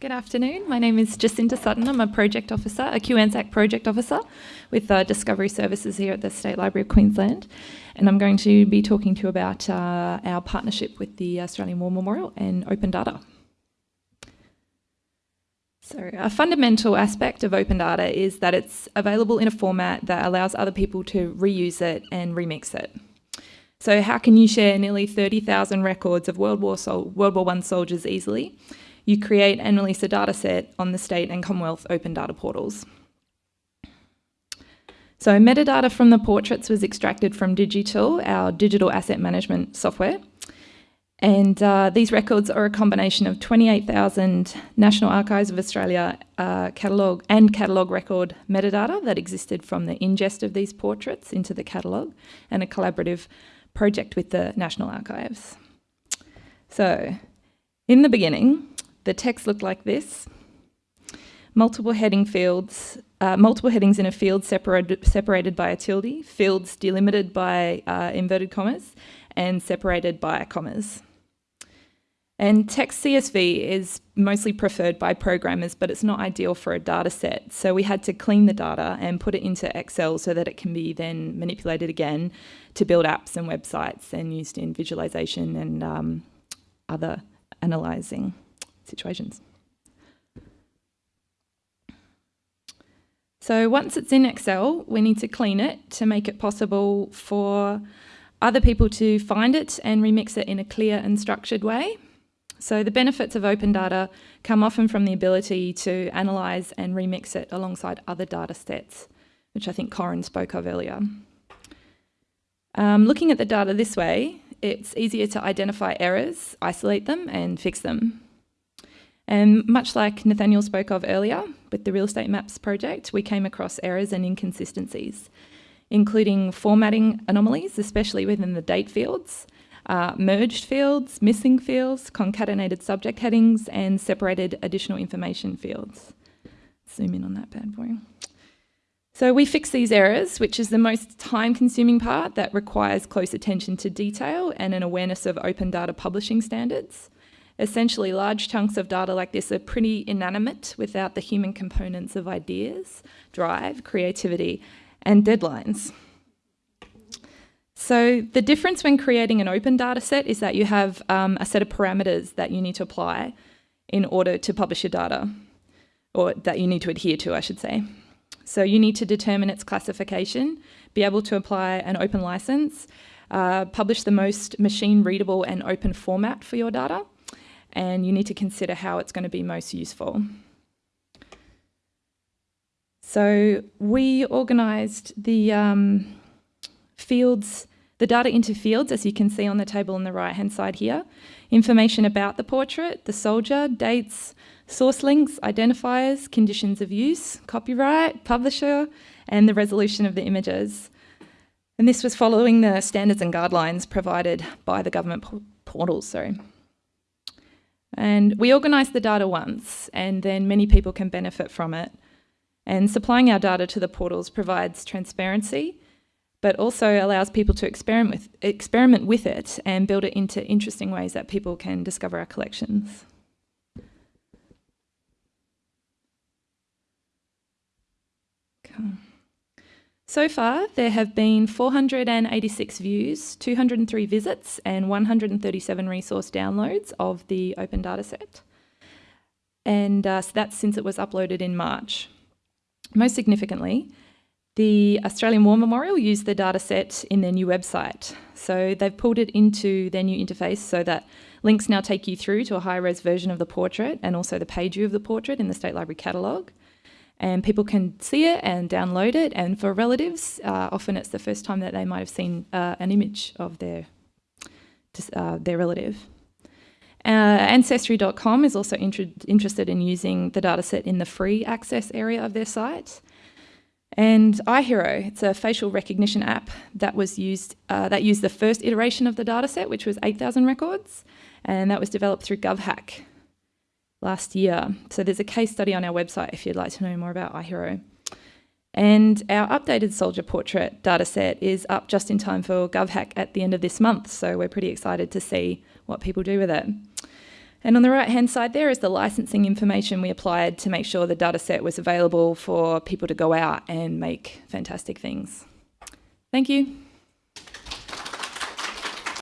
Good afternoon. My name is Jacinta Sutton. I'm a project officer, a QANZAC project officer with uh, Discovery Services here at the State Library of Queensland. And I'm going to be talking to you about uh, our partnership with the Australian War Memorial and open data. So a fundamental aspect of open data is that it's available in a format that allows other people to reuse it and remix it. So how can you share nearly 30,000 records of World War, Sol World War I soldiers easily? You create and release a data set on the state and Commonwealth open data portals. So metadata from the portraits was extracted from DigiTool, our digital asset management software. And uh, these records are a combination of 28,000 National Archives of Australia uh, catalogue and catalogue record metadata that existed from the ingest of these portraits into the catalogue and a collaborative project with the National Archives. So, in the beginning, the text looked like this. Multiple heading fields, uh, multiple headings in a field separated, separated by a tilde, fields delimited by uh, inverted commas, and separated by commas. And text CSV is mostly preferred by programmers, but it's not ideal for a data set. So we had to clean the data and put it into Excel so that it can be then manipulated again to build apps and websites and used in visualization and um, other analyzing situations. So once it's in Excel, we need to clean it to make it possible for other people to find it and remix it in a clear and structured way. So the benefits of open data come often from the ability to analyse and remix it alongside other data sets, which I think Corin spoke of earlier. Um, looking at the data this way, it's easier to identify errors, isolate them and fix them. And much like Nathaniel spoke of earlier with the Real Estate Maps project, we came across errors and inconsistencies, including formatting anomalies, especially within the date fields, uh, merged fields, missing fields, concatenated subject headings, and separated additional information fields. Zoom in on that bad boy. So we fix these errors, which is the most time-consuming part that requires close attention to detail and an awareness of open data publishing standards. Essentially, large chunks of data like this are pretty inanimate without the human components of ideas, drive, creativity, and deadlines. So the difference when creating an open data set is that you have um, a set of parameters that you need to apply in order to publish your data, or that you need to adhere to, I should say. So you need to determine its classification, be able to apply an open license, uh, publish the most machine readable and open format for your data, and you need to consider how it's going to be most useful. So we organised the um, fields the data into fields, as you can see on the table on the right-hand side here, information about the portrait, the soldier, dates, source links, identifiers, conditions of use, copyright, publisher, and the resolution of the images. And this was following the standards and guidelines provided by the government portals. Sorry. And we organise the data once, and then many people can benefit from it. And supplying our data to the portals provides transparency but also allows people to experiment with, experiment with it and build it into interesting ways that people can discover our collections. So far, there have been 486 views, 203 visits, and 137 resource downloads of the open dataset. And uh, so that's since it was uploaded in March. Most significantly, the Australian War Memorial used the dataset in their new website. So they've pulled it into their new interface so that links now take you through to a high-res version of the portrait and also the page view of the portrait in the State Library catalogue. And people can see it and download it. And for relatives, uh, often it's the first time that they might have seen uh, an image of their, uh, their relative. Uh, Ancestry.com is also interested in using the dataset in the free access area of their site. And iHero, it's a facial recognition app that was used uh, that used the first iteration of the dataset, which was 8,000 records, and that was developed through GovHack last year. So there's a case study on our website if you'd like to know more about iHero. And our updated soldier portrait dataset is up just in time for GovHack at the end of this month, so we're pretty excited to see what people do with it. And on the right hand side there is the licensing information we applied to make sure the dataset was available for people to go out and make fantastic things. Thank you.